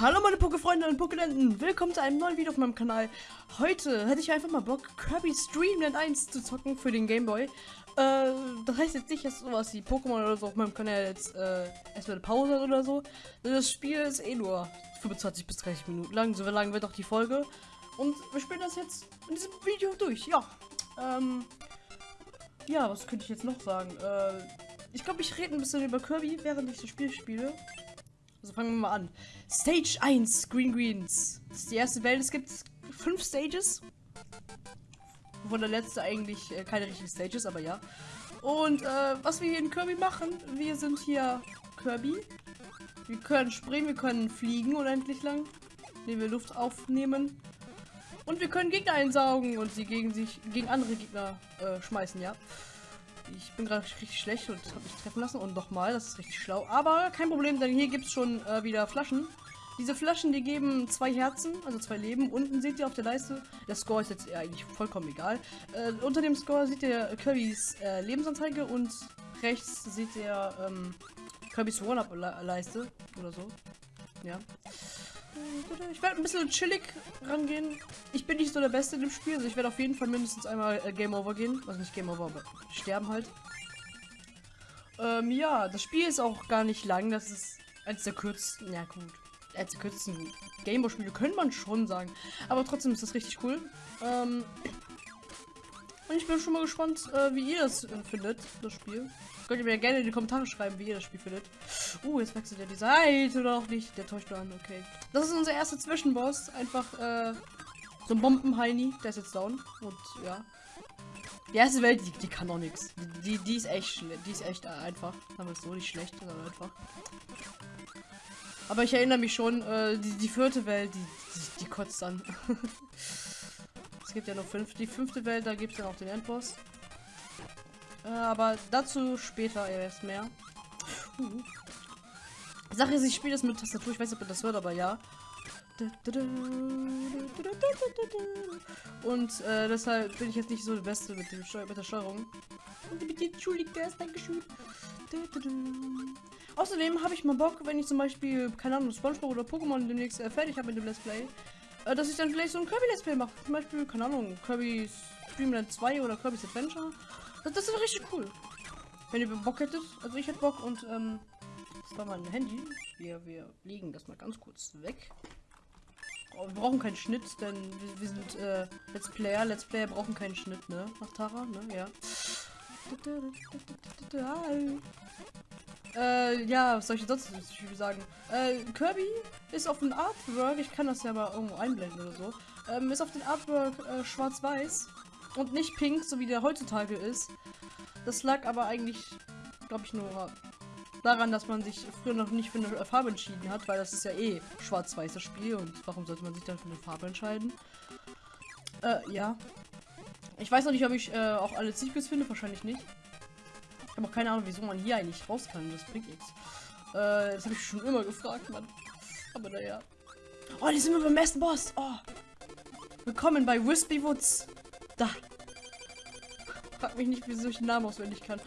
Hallo meine Pokéfreunde und Pokéländen, willkommen zu einem neuen Video auf meinem Kanal. Heute hätte ich einfach mal Bock, Kirby Streamland 1 zu zocken für den Gameboy. Äh, das heißt jetzt nicht, dass sowas wie Pokémon oder so auf meinem Kanal jetzt äh, erstmal eine Pause hat oder so. Das Spiel ist eh nur 25 bis 30 Minuten lang, so lang wird auch die Folge. Und wir spielen das jetzt in diesem Video durch, ja. Ähm, ja, was könnte ich jetzt noch sagen? Äh, ich glaube, ich rede ein bisschen über Kirby, während ich das Spiel spiele. Also fangen wir mal an. Stage 1, Green Greens. Das ist die erste Welt. Es gibt fünf Stages. Wovon der letzte eigentlich äh, keine richtige Stage ist, aber ja. Und äh, was wir hier in Kirby machen, wir sind hier Kirby. Wir können springen, wir können fliegen unendlich lang, indem wir Luft aufnehmen. Und wir können Gegner einsaugen und sie gegen sich, gegen andere Gegner äh, schmeißen, ja. Ich bin gerade richtig schlecht und habe mich treffen lassen. Und nochmal, das ist richtig schlau. Aber kein Problem, denn hier gibt es schon äh, wieder Flaschen. Diese Flaschen, die geben zwei Herzen, also zwei Leben. Unten seht ihr auf der Leiste, der Score ist jetzt eigentlich vollkommen egal. Äh, unter dem Score seht ihr Kirbys äh, Lebensanzeige und rechts seht ihr ähm, Kirbys One-Up-Leiste oder so. Ja. Ich werde ein bisschen chillig rangehen. Ich bin nicht so der Beste in dem Spiel, also ich werde auf jeden Fall mindestens einmal äh, Game Over gehen. Also nicht Game Over, aber sterben halt. Ähm, ja, das Spiel ist auch gar nicht lang. Das ist eines der kürzesten, ja gut, eines der kürzesten Gameboy-Spiele, könnte man schon sagen. Aber trotzdem ist das richtig cool. Ähm, und ich bin schon mal gespannt, äh, wie ihr das äh, findet, das Spiel. Könnt ihr mir gerne in die Kommentare schreiben, wie ihr das Spiel findet. Uh, jetzt wechselt er die Seite oder auch nicht. Der täuscht nur an, okay. Das ist unser erster Zwischenboss. Einfach, äh, so ein Bombenheini. Der ist jetzt down. Und, ja. Die erste Welt, die, die kann auch nichts. Die, die ist echt die ist echt einfach. Sagen wir es so, nicht schlecht, sondern einfach. Aber ich erinnere mich schon, äh, die, die vierte Welt, die, die, die kotzt an. es gibt ja noch fünf. Die fünfte Welt, da gibt es dann auch den Endboss. Äh, aber dazu später erst mehr. Sache ist, ich spiele das mit Tastatur. Ich weiß nicht, ob das hört, aber ja. Und äh, deshalb bin ich jetzt nicht so der Beste mit, dem Steu mit der Steuerung. Und bitte entschuldigt das, Dankeschön. Außerdem habe ich mal Bock, wenn ich zum Beispiel, keine Ahnung, Spongebob oder Pokémon demnächst äh, fertig habe mit dem Let's Play, äh, dass ich dann vielleicht so ein Kirby Let's Play mache. Zum Beispiel, keine Ahnung, Kirby's Dreamland 2 oder Kirby's Adventure. Das, das ist richtig cool. Wenn ihr Bock hättet, also ich hätte Bock und ähm, das war mein Handy. Wir, wir legen das mal ganz kurz weg. Oh, wir brauchen keinen Schnitt, denn wir, wir sind äh, Let's Player. Let's Player brauchen keinen Schnitt, ne? Nach Tara, ne? Ja. Äh, ja, was soll ich sonst sagen? Äh, Kirby ist auf dem Artwork, ich kann das ja mal irgendwo einblenden oder so, ähm, ist auf dem Artwork äh, schwarz-weiß und nicht pink, so wie der heutzutage ist. Das lag aber eigentlich, glaube ich, nur daran, dass man sich früher noch nicht für eine Farbe entschieden hat, weil das ist ja eh schwarz-weißes Spiel und warum sollte man sich dann für eine Farbe entscheiden? Äh, ja. Ich weiß noch nicht, ob ich äh, auch alle Secrets finde, wahrscheinlich nicht. Ich habe auch keine Ahnung, wieso man hier eigentlich raus kann, das bringt nichts. Äh, das habe ich schon immer gefragt, Mann. Aber naja. Oh, die sind wir beim ersten Boss. Oh. Willkommen bei Wispy Woods. Da. Frag mich nicht, wieso ich den Namen auswendig kann.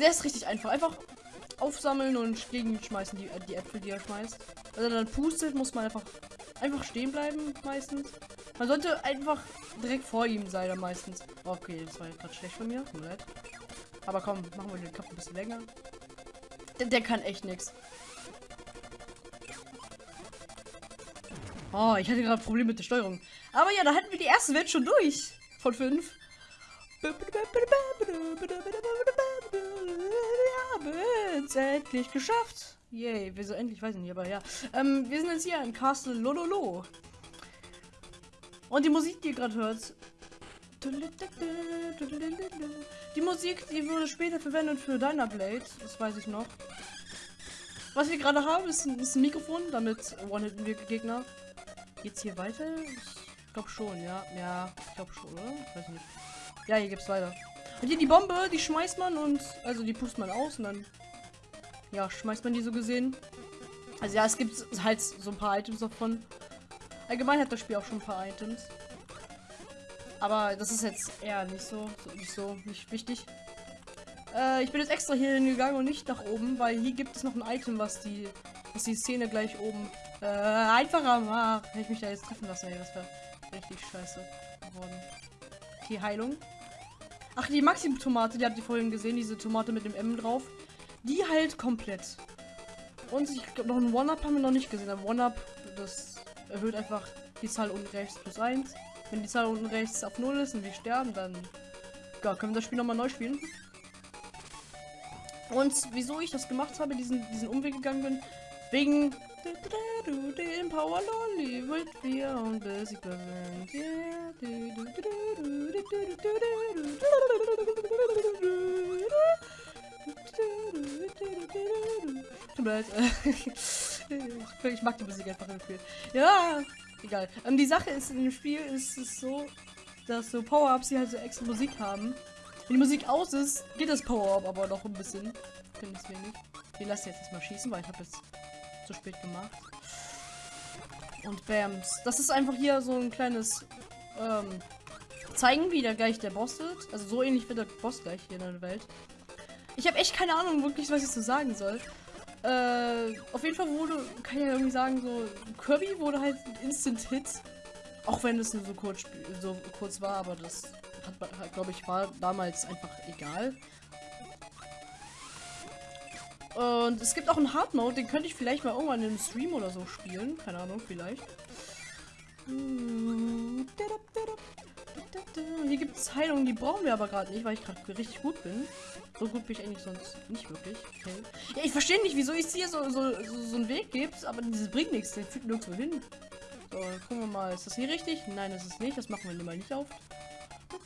Der ist richtig einfach. Einfach aufsammeln und gegen schmeißen die, die Äpfel, die er schmeißt. Also dann pustet, muss man einfach einfach stehen bleiben meistens. Man sollte einfach direkt vor ihm sein dann meistens. Okay, das war gerade schlecht von mir. Tut mir leid. Aber komm, machen wir den Kopf ein bisschen länger. Der, der kann echt nichts. Oh, ich hatte gerade Probleme mit der Steuerung. Aber ja, da hatten wir die erste Welt schon durch. Von fünf. Wir haben es endlich geschafft. Yay, wieso endlich, weiß ich nicht, aber ja. Ähm, wir sind jetzt hier im Castle Lololo. Und die Musik, die ihr gerade hört. Die Musik, die wurde später verwendet für Dynablade, das weiß ich noch. Was wir gerade haben, ist ein, ist ein Mikrofon, damit one-hitten wir Gegner. Geht's hier weiter? Ich glaube schon, ja. Ja, ich glaube schon, oder? Ich weiß nicht. Ja, hier gibt's weiter. Und hier die Bombe, die schmeißt man und, also die pustet man aus und dann, ja, schmeißt man die so gesehen. Also ja, es gibt halt so ein paar Items davon. Allgemein hat das Spiel auch schon ein paar Items. Aber das ist jetzt eher nicht so, nicht so, nicht wichtig. Äh, ich bin jetzt extra hier hingegangen und nicht nach oben, weil hier gibt es noch ein Item, was die, was die Szene gleich oben Äh, einfacher mach. Hätte ich mich da jetzt treffen lassen, ey, das wäre richtig scheiße geworden. Okay, Heilung. Ach, die Maxim-Tomate, die habt ihr vorhin gesehen, diese Tomate mit dem M drauf. Die heilt komplett. Und ich glaube, noch ein One-Up haben wir noch nicht gesehen. Aber One-Up, das erhöht einfach die Zahl unten rechts plus 1. Wenn die Zahl unten rechts auf 0 ist und wir sterben, dann ja, können wir das Spiel nochmal neu spielen. Und wieso ich das gemacht habe, diesen, diesen Umweg gegangen bin, wegen den Power Lolly wird wir und besiegt Tut mir leid. ich mag die Musik einfach im Spiel. Ja, egal. Ähm, die Sache ist, in dem Spiel ist es so, dass so Power-Ups, die halt so extra Musik haben. Wenn die Musik aus ist, geht das Power-Up aber noch ein bisschen. Finde ich wenig. Wir lassen jetzt erstmal schießen, weil ich habe jetzt zu spät gemacht. Und Bams. Das ist einfach hier so ein kleines ähm, zeigen, wie der gleich der Boss wird. Also so ähnlich wird der Boss gleich hier in der Welt. Ich habe echt keine Ahnung wirklich, was ich so sagen soll. Äh, auf jeden Fall wurde, kann ich ja irgendwie sagen, so Kirby wurde halt ein Instant-Hit. Auch wenn es nur so kurz, so kurz war, aber das hat, glaube ich, war damals einfach egal. Und es gibt auch einen Hard Mode, den könnte ich vielleicht mal irgendwann im Stream oder so spielen. Keine Ahnung, vielleicht. Hier gibt es Heilungen, die brauchen wir aber gerade nicht, weil ich gerade richtig gut bin. So gut bin ich eigentlich sonst nicht wirklich. Okay. Ja, ich verstehe nicht, wieso es hier so, so, so, so einen Weg gibt, aber das bringt nichts. Der führt nirgendwo hin. So, gucken wir mal. Ist das hier richtig? Nein, das ist nicht. Das machen wir mal nicht auf. Hab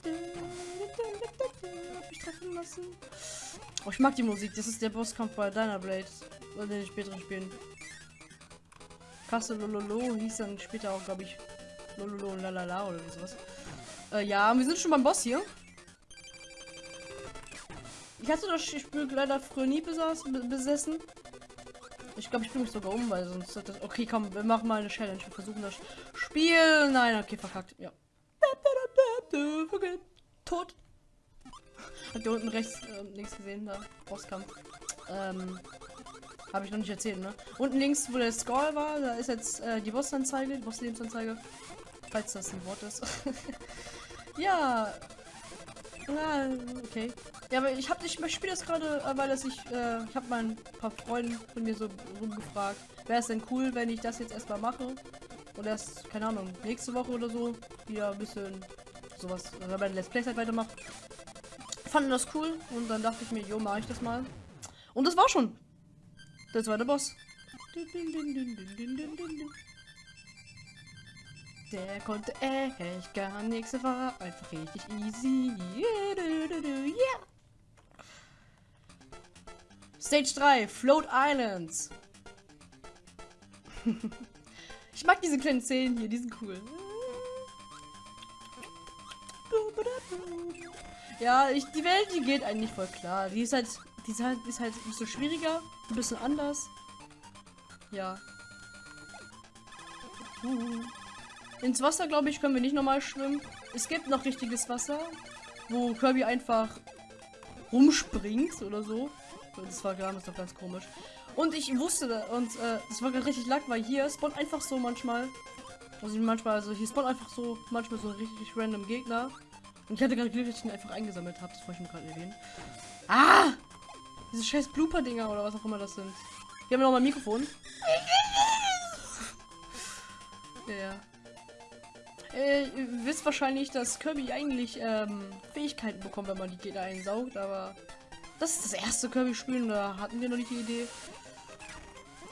ich treffen lassen. Oh, ich mag die Musik. Das ist der Bosskampf bei Dynablade. Oder den späteren Spielen. Kasse Lololo hieß dann später auch, glaube ich, Lololo und Lalala oder sowas. Äh, ja, wir sind schon beim Boss hier. Ich hatte das Spiel leider früher nie besaß, besessen. Ich glaube, ich bringe mich sogar um, weil sonst hat das. Okay, komm, wir machen mal eine Challenge. Wir versuchen das Spiel. Nein, okay, verkackt. Ja. Tot. Habt ihr unten rechts äh, links gesehen, da? Bosskampf. Ähm. Habe ich noch nicht erzählt, ne? Unten links, wo der Score war, da ist jetzt äh, die Bossanzeige, die Boss-Lebensanzeige. Falls das ein Wort ist. ja. Na, okay. Ja, aber ich habe ich spiele das gerade, äh, weil das ich, äh, ich habe mal ein paar Freunde von mir so rumgefragt, wäre es denn cool, wenn ich das jetzt erstmal mache und erst, keine Ahnung, nächste Woche oder so wieder ein bisschen sowas, wenn man Let's Play halt weitermacht. Fanden das cool und dann dachte ich mir, jo, mache ich das mal. Und das war schon. Der zweite Boss. Der konnte echt gar nichts, war einfach richtig easy. Yeah. Stage 3, Float Islands. ich mag diese kleinen Szenen hier, die sind cool. Ja, ich, die Welt, die geht eigentlich voll klar. Die ist halt, die ist halt, ist halt ein bisschen schwieriger, ein bisschen anders. Ja. Ins Wasser, glaube ich, können wir nicht normal schwimmen. Es gibt noch richtiges Wasser, wo Kirby einfach rumspringt oder so. Das war damals doch ganz komisch. Und ich wusste, und äh, das war gerade richtig lack, weil hier spawnt einfach so manchmal. Also manchmal, also hier spawnt einfach so manchmal so richtig random Gegner. Und ich hatte gerade Glück, dass ich ihn einfach eingesammelt habe. Das wollte ich mir gerade erwähnen. Ah! Diese scheiß Blooper-Dinger oder was auch immer das sind. Hier haben wir noch mal ein Mikrofon. ja, ja. Äh, ihr wisst wahrscheinlich, dass Kirby eigentlich ähm, Fähigkeiten bekommt, wenn man die Gegner einsaugt, aber das ist das erste Kirby-Spiel, da hatten wir noch nicht die Idee.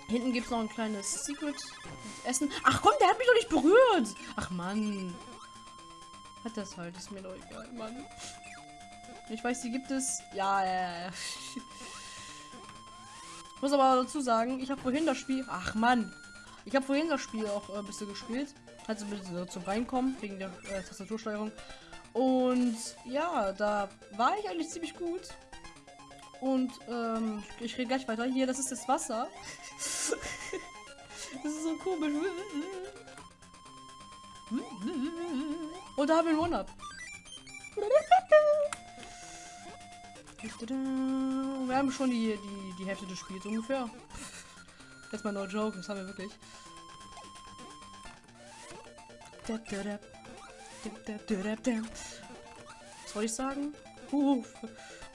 Hinten gibt es noch ein kleines Secret Essen. Ach komm, der hat mich doch nicht berührt. Ach Mann. Hat das halt, ist mir doch egal, Mann. Ich weiß, die gibt es. Ja, ja, ja. Ich muss aber dazu sagen, ich habe vorhin das Spiel. Ach Mann. Ich habe vorhin das Spiel auch ein bisschen gespielt. Also ein bisschen zum Reinkommen, wegen der äh, Tastatursteuerung. Und ja, da war ich eigentlich ziemlich gut. Und ähm, ich rede gleich weiter. Hier, das ist das Wasser. das ist so komisch. Und da haben wir ein One-Up. Wir haben schon die, die, die Hälfte des Spiels ungefähr. Jetzt mal no joke, das haben wir wirklich. Was wollte ich sagen? Uh,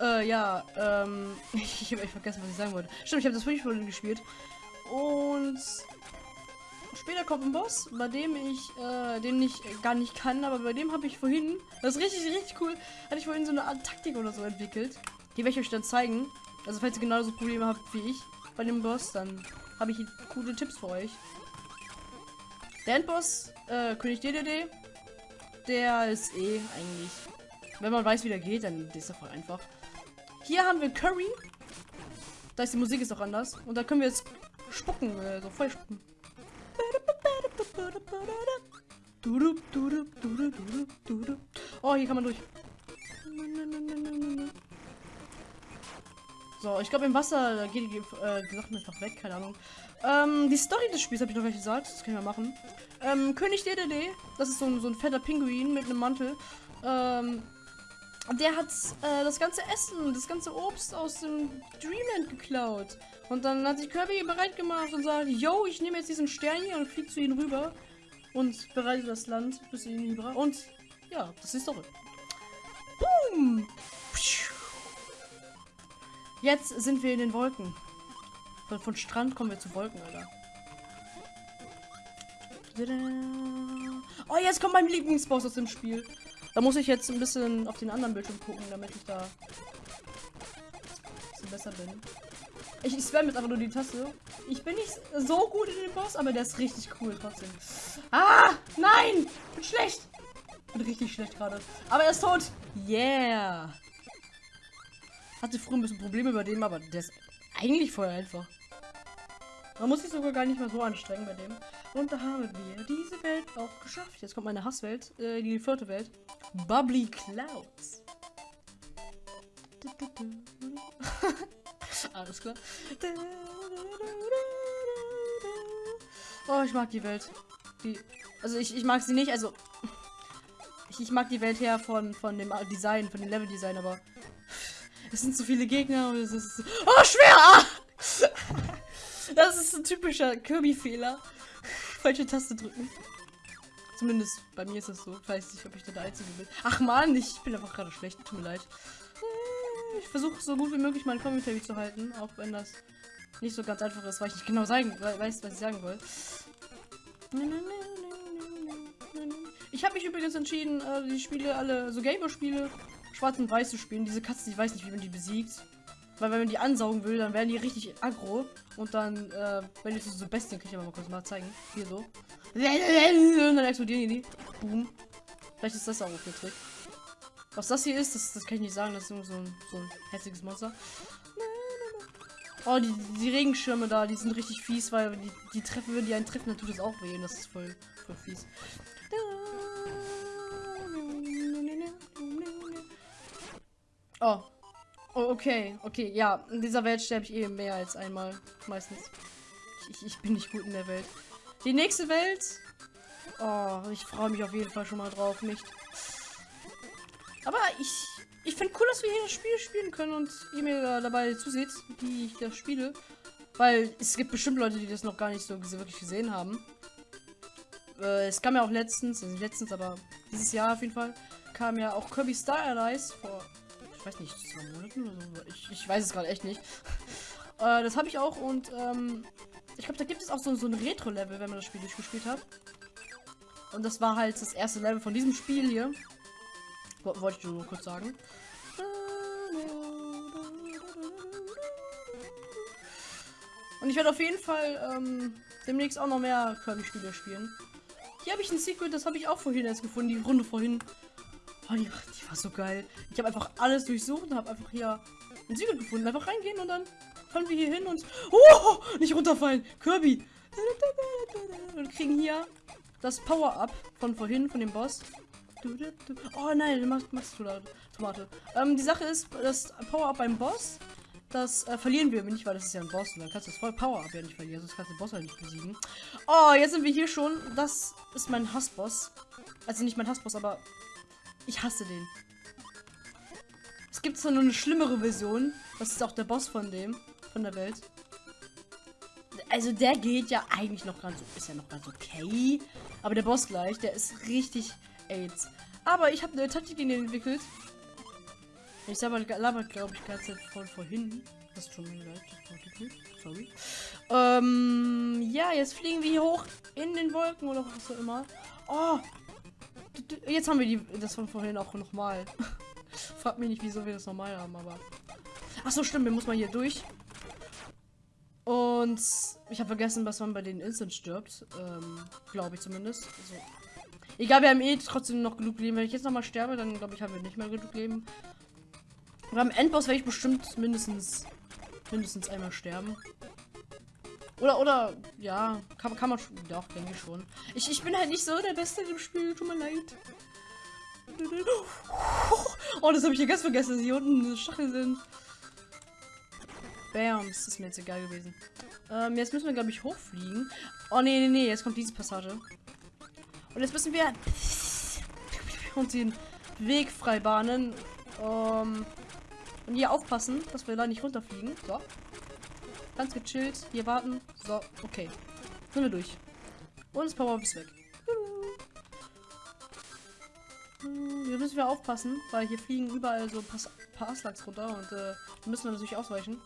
äh, ja, ähm, ich habe echt vergessen, was ich sagen wollte. Stimmt, ich habe das wirklich vorhin gespielt. Und später kommt ein Boss, bei dem ich, äh, den ich gar nicht kann, aber bei dem habe ich vorhin, das ist richtig, richtig cool, hatte ich vorhin so eine Art Taktik oder so entwickelt. Die werde ich euch dann zeigen. Also falls ihr genauso Probleme habt wie ich bei dem Boss, dann habe ich coole Tipps für euch. Der Endboss, äh, König DDD, der ist eh eigentlich, wenn man weiß, wie der geht, dann ist er voll einfach. Hier haben wir Curry. Da ist die Musik ist auch anders. Und da können wir jetzt spucken, äh, so voll spucken. Oh, hier kann man durch. So, ich glaube im Wasser da geht die, äh, die Sachen einfach weg, keine Ahnung. Ähm, die Story des Spiels habe ich noch gleich gesagt, das können wir machen. Ähm, König DDD, das ist so ein, so ein fetter Pinguin mit einem Mantel. Ähm, der hat äh, das ganze Essen, das ganze Obst aus dem Dreamland geklaut. Und dann hat sich Kirby bereit gemacht und sagt, yo, ich nehme jetzt diesen Stern hier und fliege zu ihnen rüber. Und bereite das Land bis ihnen rüber. Und ja, das ist die Story. Boom! Jetzt sind wir in den Wolken. Von, von Strand kommen wir zu Wolken, Alter. Oh, jetzt kommt mein Lieblingsboss aus dem Spiel. Da muss ich jetzt ein bisschen auf den anderen Bildschirm gucken, damit ich da ein bisschen besser bin. Ich, ich spam jetzt einfach nur die Taste. Ich bin nicht so gut in den Boss, aber der ist richtig cool trotzdem. Ah, nein! Bin schlecht! Bin richtig schlecht gerade. Aber er ist tot! Yeah! Hatte früher ein bisschen Probleme bei dem, aber der ist eigentlich voll einfach. Man muss sich sogar gar nicht mehr so anstrengen bei dem. Und da haben wir diese Welt auch geschafft. Jetzt kommt meine Hasswelt, äh, die vierte Welt. Bubbly Clouds. Alles klar. Oh, ich mag die Welt. Die, also ich, ich mag sie nicht, also ich, ich mag die Welt her von, von dem Design, von dem Level-Design, aber es sind zu viele Gegner und es ist. Oh, schwer! Ah! Das ist ein typischer Kirby-Fehler. Falsche Taste drücken. Zumindest bei mir ist das so. Ich weiß nicht, ob ich da der Einzige bin. Ach man, ich bin einfach gerade schlecht. Tut mir leid. Ich versuche so gut wie möglich meinen Commentary zu halten, auch wenn das nicht so ganz einfach ist, weil ich nicht genau sagen, weiß, was ich sagen will. Ich habe mich übrigens entschieden, äh, die Spiele alle, so Gameboy-Spiele, schwarz und weiß zu spielen. Diese Katze, ich weiß nicht, wie man die besiegt. Weil wenn man die ansaugen will, dann werden die richtig aggro. Und dann, äh, wenn ich so Bestien, kann ich aber mal kurz mal zeigen. Hier so. Und dann explodieren die. Boom. Vielleicht ist das auch der Trick. Was das hier ist, das, das kann ich nicht sagen. Das ist nur so ein, so ein hässliches Monster. Oh, die, die Regenschirme da, die sind richtig fies, weil die, die treffen, wenn die einen treffen, dann tut es auch weh. Das ist voll, voll fies. Oh. Oh. okay, okay, ja. In dieser Welt sterbe ich eh mehr als einmal. Meistens. Ich, ich, bin nicht gut in der Welt. Die nächste Welt. Oh, ich freue mich auf jeden Fall schon mal drauf, nicht? Aber ich, ich finde cool, dass wir hier das Spiel spielen können und ihr mir dabei zuseht, wie ich das spiele. Weil es gibt bestimmt Leute, die das noch gar nicht so wirklich gesehen haben. Äh, es kam ja auch letztens, also letztens, aber dieses Jahr auf jeden Fall, kam ja auch Kirby Star Allies vor ich weiß nicht, zwei Monaten oder so. Ich, ich weiß es gerade echt nicht. äh, das habe ich auch und ähm, ich glaube, da gibt es auch so, so ein Retro-Level, wenn man das Spiel durchgespielt hat. Und das war halt das erste Level von diesem Spiel hier. Wollte ich nur kurz sagen. Und ich werde auf jeden Fall ähm, demnächst auch noch mehr Kirby-Spiele spielen. Hier habe ich ein Secret, das habe ich auch vorhin erst gefunden, die Runde vorhin. Oh, die, die war so geil. Ich habe einfach alles durchsucht und habe einfach hier ein Siegel gefunden. Einfach reingehen und dann fallen wir hier hin und... Oh, nicht runterfallen. Kirby. Und kriegen hier das Power-Up von vorhin, von dem Boss. Oh nein, machst, machst du da Tomate. Ähm, die Sache ist, das Power-Up beim Boss, das äh, verlieren wir nicht, weil das ist ja ein Boss. Und dann kannst du das voll Power-Up ja nicht verlieren, sonst kannst du den Boss halt nicht besiegen. Oh, jetzt sind wir hier schon. Das ist mein Hassboss. Also nicht mein Hassboss, aber ich hasse den. Es gibt nur eine schlimmere Version. Das ist auch der Boss von dem. Von der Welt. Also der geht ja eigentlich noch ganz, ist ja noch ganz okay. Aber der Boss gleich, der ist richtig AIDS. Aber ich habe eine Taktik in den entwickelt. Ich selber labert, glaube ich, ganz von vorhin. Das ist schon leid, Sorry. Ähm, ja, jetzt fliegen wir hier hoch in den Wolken oder was auch immer. Oh! Jetzt haben wir die, das von vorhin auch nochmal. Frag mich nicht, wieso wir das normal haben, aber. Ach so, stimmt, wir muss mal hier durch. Und ich habe vergessen, was man bei den Instant stirbt. Ähm, glaube ich zumindest. Also, egal, wir haben eh trotzdem noch genug Leben. Wenn ich jetzt nochmal sterbe, dann glaube ich, haben wir nicht mehr genug Leben. Am Endboss werde ich bestimmt mindestens mindestens einmal sterben. Oder, oder, ja, kann, kann man schon, doch, denke ich schon. Ich, ich bin halt nicht so der Beste im Spiel, tut mir leid. Oh, das habe ich hier ganz vergessen, dass hier unten Stachel sind. Bam, das ist mir jetzt egal gewesen. Ähm, jetzt müssen wir, glaube ich, hochfliegen. Oh, nee, nee, nee, jetzt kommt diese Passage. Und jetzt müssen wir uns den Weg freibahnen. Ähm, und hier aufpassen, dass wir da nicht runterfliegen. So. Ganz gechillt. Hier warten. So, okay. Sind wir durch. Und das Power ist weg. Hier müssen wir aufpassen, weil hier fliegen überall so Aslaks runter und äh, müssen wir natürlich ausweichen.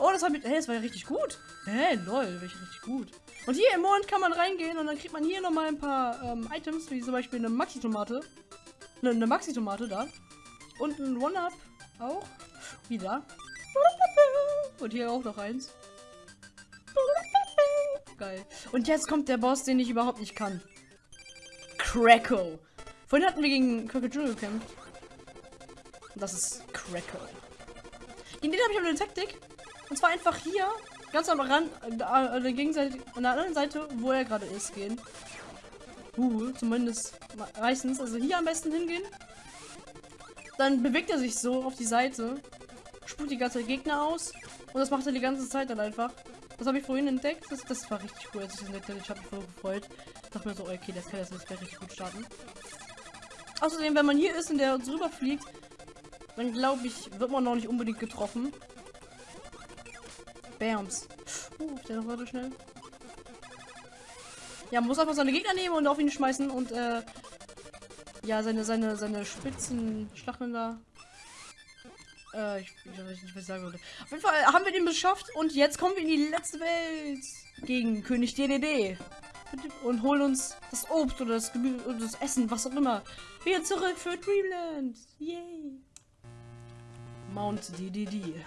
Oh, das, hat mit, hey, das war ja richtig gut. Hey, lol, war ich richtig gut. Und hier im Mond kann man reingehen und dann kriegt man hier nochmal ein paar ähm, Items, wie zum Beispiel eine Maxi-Tomate. Eine, eine Maxi-Tomate da. Und ein One-Up auch. Wieder. Und hier auch noch eins. Geil. Und jetzt kommt der Boss, den ich überhaupt nicht kann. Crackle. Vorhin hatten wir gegen Crocodile gekämpft. Das ist Crackle. Gegen den habe ich aber eine Taktik. Und zwar einfach hier, ganz am Rand, äh, an der Gegenseite, an der anderen Seite, wo er gerade ist, gehen. Uh, zumindest meistens. Also hier am besten hingehen. Dann bewegt er sich so auf die Seite. Spuckt die ganze Gegner aus. Und das macht er die ganze Zeit dann einfach. Das habe ich vorhin entdeckt. Das, das war richtig cool, als ich das entdeckt habe. Ich habe mich voll gefreut. Ich dachte mir so, okay, das kann jetzt nicht richtig gut starten. Außerdem, wenn man hier ist und der uns rüberfliegt, dann glaube ich, wird man noch nicht unbedingt getroffen. Bams. Uh, der noch weiter schnell. Ja, man muss einfach seine Gegner nehmen und auf ihn schmeißen und äh, ja, seine, seine, seine spitzen Stacheln da. Äh, ich, ich weiß nicht, was ich sagen würde. Auf jeden Fall haben wir den beschafft und jetzt kommen wir in die letzte Welt gegen König DDD. Und holen uns das Obst oder das Gemüse oder das Essen, was auch immer. Wieder zurück für Dreamland. Yay. Mount DDD.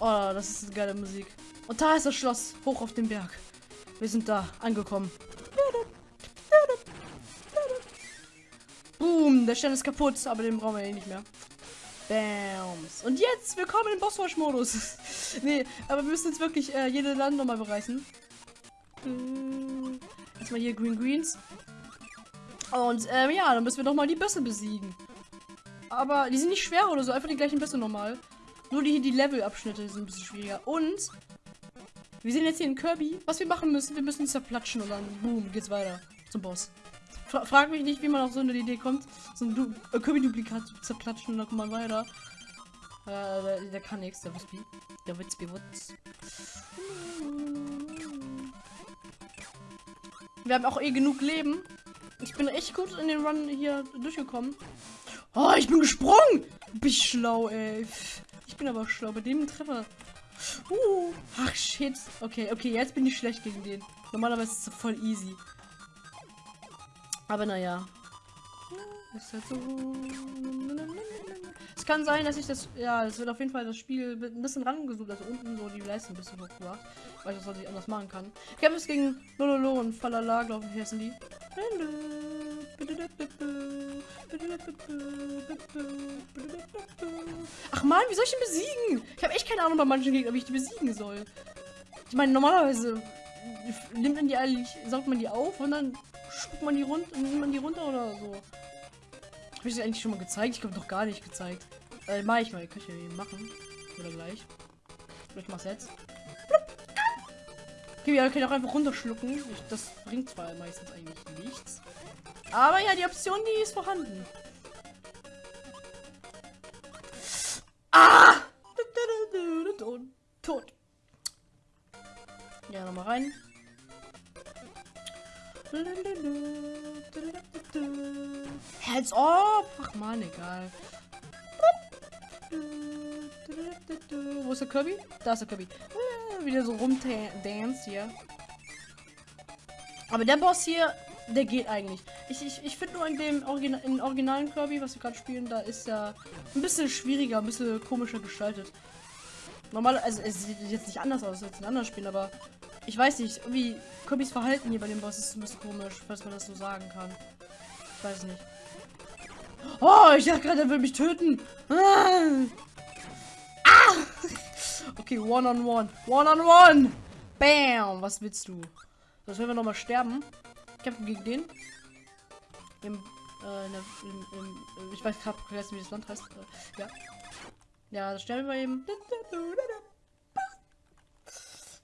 Oh, das ist eine geile Musik. Und da ist das Schloss, hoch auf dem Berg. Wir sind da, angekommen. Boom, der Stern ist kaputt, aber den brauchen wir eh nicht mehr. Bams. Und jetzt, willkommen im Bosswash-Modus. nee, aber wir müssen jetzt wirklich äh, jede Land nochmal bereisen. Hm, erstmal hier Green Greens. Und ähm, ja, dann müssen wir nochmal die Bösse besiegen. Aber die sind nicht schwer oder so, einfach die gleichen Bösse nochmal. Nur die, die Level-Abschnitte sind ein bisschen schwieriger. Und wir sind jetzt hier in Kirby. Was wir machen müssen, wir müssen zerplatschen und dann boom, geht's weiter zum Boss. Fra frag mich nicht, wie man auf so eine Idee kommt, so ein du äh, Kirby-Duplikat zu zerplatschen und dann kommt man weiter. Äh, der, der kann nichts, der Witzbi. Der Witzbi Wutz. Wir haben auch eh genug Leben. Ich bin echt gut in den Run hier durchgekommen. Oh, ich bin gesprungen! Bin ich schlau, ey. Ich bin aber schlau bei dem Treffer. Uh, ach shit. Okay, okay, jetzt bin ich schlecht gegen den. Normalerweise ist es voll easy. Aber naja. Ist halt so. Es kann sein, dass ich das. Ja, es wird auf jeden Fall das Spiel ein bisschen rangesucht. Also unten so die Leiste ein bisschen hochgebracht. Weil ich das ich anders machen kann. Es gegen Lololo und Falala, glaube ich, heißen die. Ach man, wie soll ich den besiegen? Ich habe echt keine Ahnung bei manchen Gegnern, wie ich die besiegen soll. Ich meine, normalerweise nimmt man die eigentlich, saugt man die auf und dann spuckt man die runter, nimmt man die runter oder so. Habe ich das eigentlich schon mal gezeigt? Ich glaube doch gar nicht gezeigt. Äh, mach ich mal. Kann ich ja machen. Oder gleich. Ich mach's jetzt. Okay, wir können auch einfach runterschlucken. Ich, das bringt zwar meistens eigentlich nichts. Aber ja, die Option, die ist vorhanden. Ah! Tot. Ja, nochmal rein. Heads up! Ach man, egal. Wo ist der Kirby? Da ist der Kirby. Wieder so rumdance hier. Aber der Boss hier, der geht eigentlich. Ich, ich, ich finde nur in dem Origina in originalen Kirby, was wir gerade spielen, da ist er ein bisschen schwieriger, ein bisschen komischer gestaltet. Normal, also es sieht jetzt nicht anders aus als in anderen Spielen, aber ich weiß nicht, irgendwie Kirbys Verhalten hier bei dem Boss ist ein bisschen komisch, falls man das so sagen kann. Ich weiß nicht. Oh, ich dachte gerade, er will mich töten. Ah! ah! Okay, one on one. One on one. Bam. Was willst du? Das werden wir noch mal sterben. Kämpfen gegen den. Im, äh, in der, im, im, ich weiß gerade wie das Land heißt. Äh, ja. Ja, das sterben wir eben.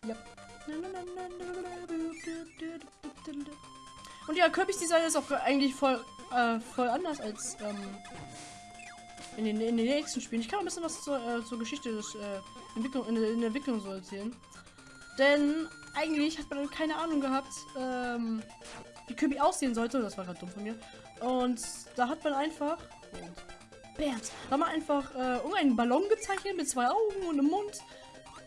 Ja. Und ja, Kirby's Design ist auch eigentlich voll, äh, voll anders als ähm, in, den, in den nächsten Spielen. Ich kann ein bisschen was zur, äh, zur Geschichte des äh, Entwicklung, in, in, der Entwicklung so erzählen. Denn eigentlich hat man keine Ahnung gehabt, ähm, wie Kirby aussehen sollte. Das war gerade dumm von mir. Und da hat man einfach. Und Bam! Da haben wir einfach äh, irgendeinen Ballon gezeichnet mit zwei Augen und einem Mund.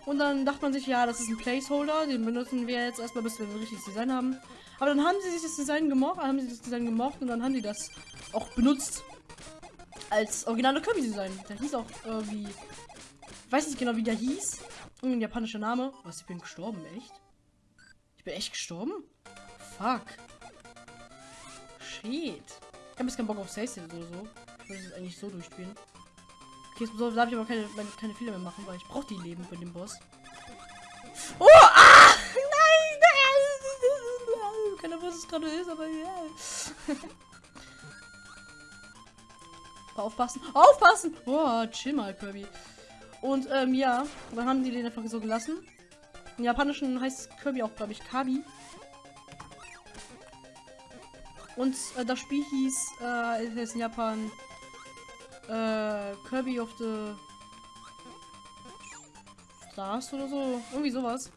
Und dann dachte man sich, ja, das ist ein Placeholder, den benutzen wir jetzt erstmal, bis wir ein richtiges Design haben. Aber dann haben sie sich das Design gemocht, haben sie das Design gemocht und dann haben die das auch benutzt als originale Kirby-Design. Der hieß auch irgendwie, ich weiß nicht genau, wie der hieß. Irgendein japanischer Name. Was, ich bin gestorben, echt? Ich bin echt gestorben? Fuck. Shit. Ich habe jetzt keinen Bock auf Safe oder so. Ich will es eigentlich so durchspielen. Okay, jetzt darf ich aber keine, keine Fehler mehr machen, weil ich brauche die Leben für den Boss. Oh! Ah! Nein! Keine Ahnung, was es gerade ist, aber ja. Aufpassen! Aufpassen! Oh, chill mal, Kirby. Und, ähm, ja, dann haben die den einfach so gelassen. Im Japanischen heißt Kirby auch, glaube ich, Kabi. Und äh, das Spiel hieß, äh, ist in Japan äh, Kirby of the Stars oder so. Irgendwie sowas.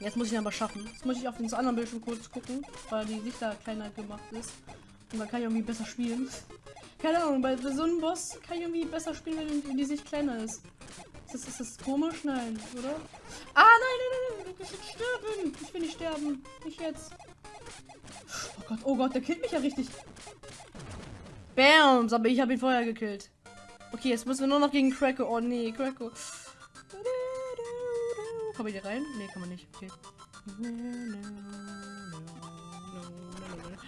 Jetzt muss ich ihn aber schaffen. Jetzt muss ich auf den anderen Bildschirm kurz gucken, weil die Sicht da kleiner gemacht ist. Und dann kann ich irgendwie besser spielen. Keine Ahnung, bei so einem Boss kann ich irgendwie besser spielen, wenn die Sicht kleiner ist. Ist das, ist das komisch? Nein, oder? Ah, nein, nein, nein, ich will sterben. Ich will nicht sterben. Nicht jetzt. Oh Gott, oh Gott, der killt mich ja richtig. Bams, aber ich habe ihn vorher gekillt. Okay, jetzt müssen wir nur noch gegen Cracko. Oh nee, Cracko. Komm ich hier rein? Nee, kann man nicht. Okay.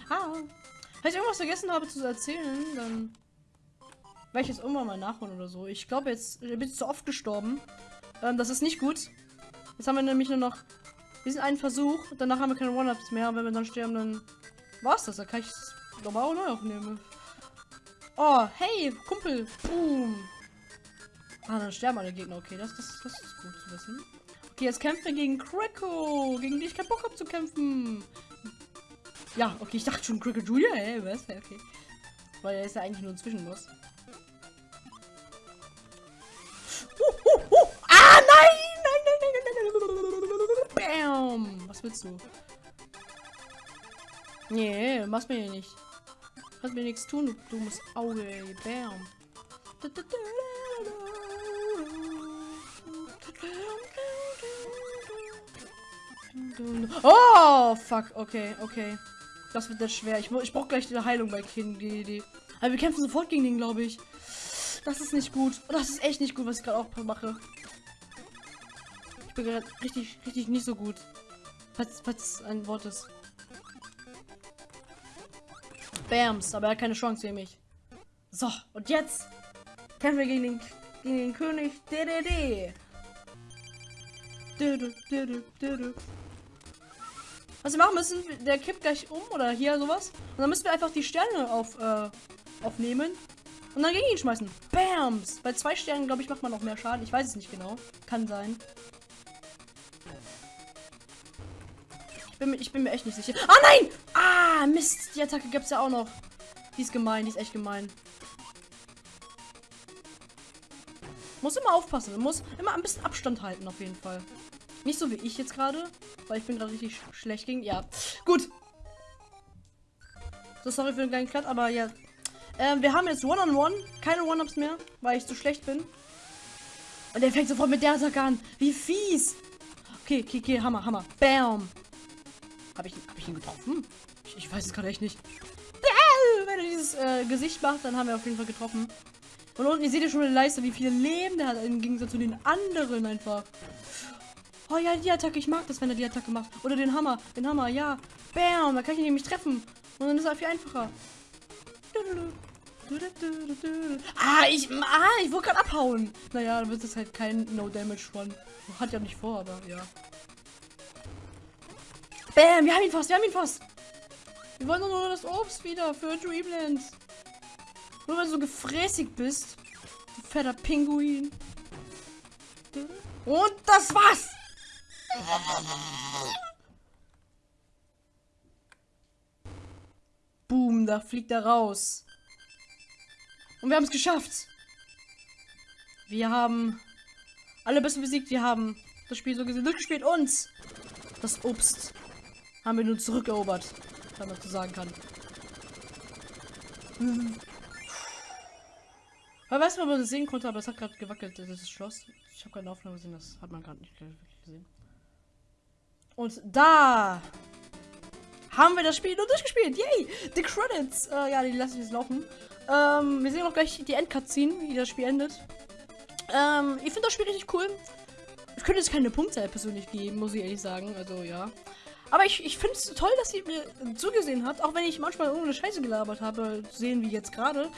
Ah. Wenn ich irgendwas vergessen habe zu erzählen, dann werde ich jetzt irgendwann mal nachholen oder so. Ich glaube jetzt, ich bin zu oft gestorben. Ähm, das ist nicht gut. Jetzt haben wir nämlich nur noch diesen einen Versuch. Danach haben wir keine One-Ups mehr. Und wenn wir dann sterben, dann war's das. Da kann ich es normal neu aufnehmen. Oh, hey, Kumpel. Boom. Ah, dann sterben alle Gegner. Okay, das, das, das ist gut zu wissen. Okay, jetzt kämpfen wir gegen Kracko, gegen die ich keinen Bock habe zu kämpfen. Ja, okay, ich dachte schon Kracko Julia. Hey, was? Okay. Weil er ist ja eigentlich nur ein Zwischenboss. Uh, uh, uh. Ah, nein! Nein, nein, nein, nein, nein, nein. Bam! Was willst du? Nee, machst mir hier nicht. Kannst mir nichts tun, du dummes Auge, ey. Bam. Oh, fuck. Okay, okay. Das wird jetzt schwer. Ich, ich brauche gleich eine Heilung bei King. Aber wir kämpfen sofort gegen den, glaube ich. Das ist nicht gut. Das ist echt nicht gut, was ich gerade auch mache. Ich bin gerade richtig, richtig nicht so gut. Falls, falls ein Wort ist. Bams, aber er hat keine Chance gegen mich. So, und jetzt kämpfen wir gegen den, gegen den König DDD. Was wir machen müssen, der kippt gleich um oder hier sowas. Und dann müssen wir einfach die Sterne auf, äh, aufnehmen und dann gegen ihn schmeißen. Bams! Bei zwei Sternen, glaube ich, macht man noch mehr Schaden. Ich weiß es nicht genau. Kann sein. Bin, ich bin mir echt nicht sicher. Ah, nein! Ah, Mist. Die Attacke gibt es ja auch noch. Die ist gemein. Die ist echt gemein. Muss immer aufpassen. Muss immer ein bisschen Abstand halten, auf jeden Fall. Nicht so wie ich jetzt gerade, weil ich bin gerade richtig sch schlecht gegen. Ja, gut. So, sorry für den kleinen Cut, aber ja. Ähm, wir haben jetzt One-on-One. -on -one. Keine One-Ups mehr, weil ich zu schlecht bin. Und der fängt sofort mit der Attacke an. Wie fies. Okay, okay, okay, Hammer, Hammer. Bam. Habe ich, hab ich ihn getroffen? Ich, ich weiß es gerade echt nicht. Wenn er dieses äh, Gesicht macht, dann haben wir auf jeden Fall getroffen. Und unten, ihr seht ja schon eine Leiste, wie viel Leben der hat, im Gegensatz zu den anderen einfach. Oh ja, die Attacke, ich mag das, wenn er die Attacke macht. Oder den Hammer, den Hammer, ja. Bam, da kann ich ihn nämlich treffen. Und dann ist er viel einfacher. Ah, ich, ah, ich wollte gerade abhauen. Naja, dann wird es halt kein No-Damage-Run. Hat ja nicht vor, aber ja. Bam, wir haben ihn fast, wir haben ihn fast. Wir wollen nur das Obst wieder für Dreamlands. Nur weil du so gefräßig bist. Du fetter Pinguin. Und das war's. Boom, da fliegt er raus. Und wir haben es geschafft. Wir haben alle Besten besiegt. Wir haben das Spiel so gesehen durchgespielt. Und das Obst haben wir nun zurückerobert, wenn man so sagen kann. Hm. Aber weißt du, ob man das sehen konnte, aber es hat gerade gewackelt, das das Schloss. Ich habe keine Aufnahme gesehen, das hat man gerade nicht gesehen. Und da haben wir das Spiel nur durchgespielt. Yay! Die Credits. Äh, ja, die lasse ich jetzt laufen. Ähm, wir sehen auch gleich die Endcutscene, wie das Spiel endet. Ähm, ich finde das Spiel richtig cool. Ich könnte jetzt keine Punktzahl persönlich geben, muss ich ehrlich sagen. Also, ja. Aber ich, ich finde es toll, dass sie mir zugesehen hat, auch wenn ich manchmal irgendeine Scheiße gelabert habe, sehen wie jetzt gerade.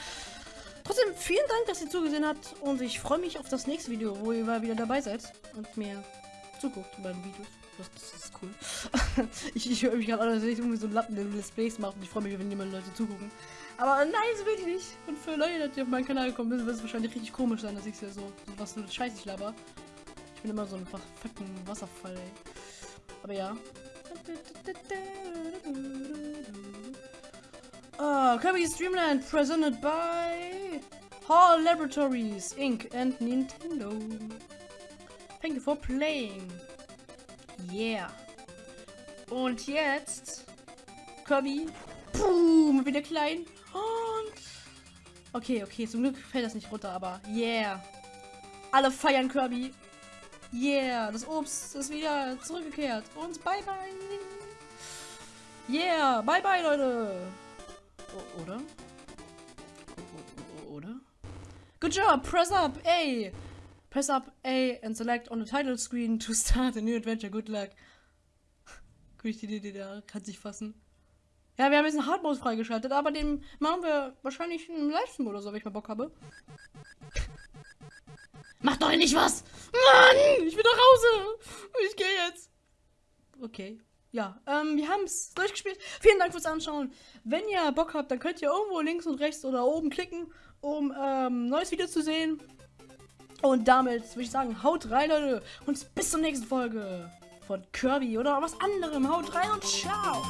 Trotzdem, vielen Dank, dass ihr zugesehen habt und ich freue mich auf das nächste Video, wo ihr mal wieder dabei seid und mir zuguckt bei den Videos. Das, das ist cool. ich ich höre mich gerade an, als ich irgendwie so einen Lappen, der Displays macht und ich freue mich, wenn jemand Leute zugucken. Aber nein, so will ich nicht. Und für Leute, die auf meinen Kanal gekommen sind, wird es wahrscheinlich richtig komisch sein, dass ich so, so was für Scheiße ich laber. Ich bin immer so ein fucking Wasserfall, ey. Aber ja. Oh, Kirby's Dreamland presented by Hall Laboratories Inc. and Nintendo. Thank you for playing. Yeah. Und jetzt Kirby. Boom, wieder klein. Und okay, okay, zum Glück fällt das nicht runter, aber yeah. Alle feiern Kirby. Yeah, das Obst ist wieder zurückgekehrt. Und bye bye. Yeah, bye bye, Leute. O oder? O oder? Good job, press up A. Press up A and select on the title screen to start a new adventure. Good luck. Gut, die da kann sich fassen. Ja, wir haben jetzt einen Hardmode freigeschaltet, aber den machen wir wahrscheinlich im Livestream oder so, wenn ich mal Bock habe. Mach doch nicht was! Mann! Ich will nach Hause! Ich gehe jetzt. Okay. Ja, ähm, wir haben es durchgespielt. Vielen Dank fürs Anschauen. Wenn ihr Bock habt, dann könnt ihr irgendwo links und rechts oder oben klicken, um ähm, neues Video zu sehen. Und damit würde ich sagen, haut rein, Leute. Und bis zur nächsten Folge von Kirby oder was anderem. Haut rein und ciao.